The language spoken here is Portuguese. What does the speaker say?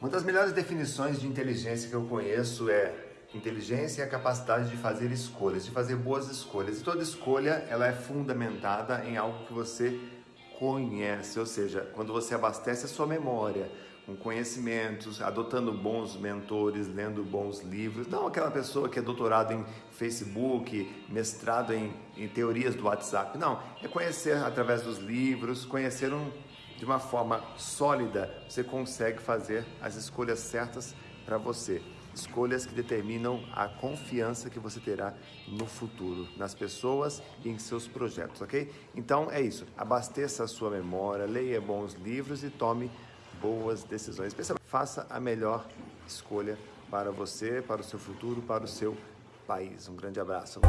Uma das melhores definições de inteligência que eu conheço é inteligência é a capacidade de fazer escolhas, de fazer boas escolhas. E toda escolha ela é fundamentada em algo que você conhece, ou seja, quando você abastece a sua memória com conhecimentos, adotando bons mentores, lendo bons livros, não aquela pessoa que é doutorado em Facebook, mestrado em, em teorias do WhatsApp, não, é conhecer através dos livros, conhecer um de uma forma sólida, você consegue fazer as escolhas certas para você. Escolhas que determinam a confiança que você terá no futuro, nas pessoas e em seus projetos, ok? Então é isso. Abasteça a sua memória, leia bons livros e tome boas decisões. Faça a melhor escolha para você, para o seu futuro, para o seu país. Um grande abraço.